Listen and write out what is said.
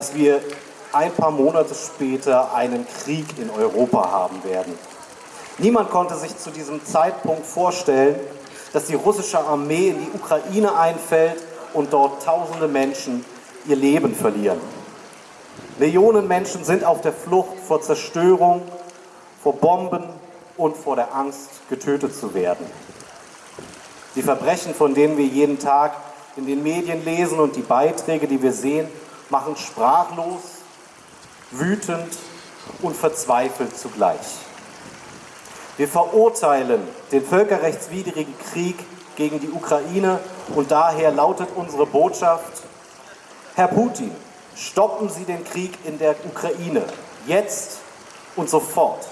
dass wir ein paar Monate später einen Krieg in Europa haben werden. Niemand konnte sich zu diesem Zeitpunkt vorstellen, dass die russische Armee in die Ukraine einfällt und dort tausende Menschen ihr Leben verlieren. Millionen Menschen sind auf der Flucht vor Zerstörung, vor Bomben und vor der Angst, getötet zu werden. Die Verbrechen, von denen wir jeden Tag in den Medien lesen und die Beiträge, die wir sehen, machen sprachlos, wütend und verzweifelt zugleich. Wir verurteilen den völkerrechtswidrigen Krieg gegen die Ukraine und daher lautet unsere Botschaft, Herr Putin, stoppen Sie den Krieg in der Ukraine, jetzt und sofort.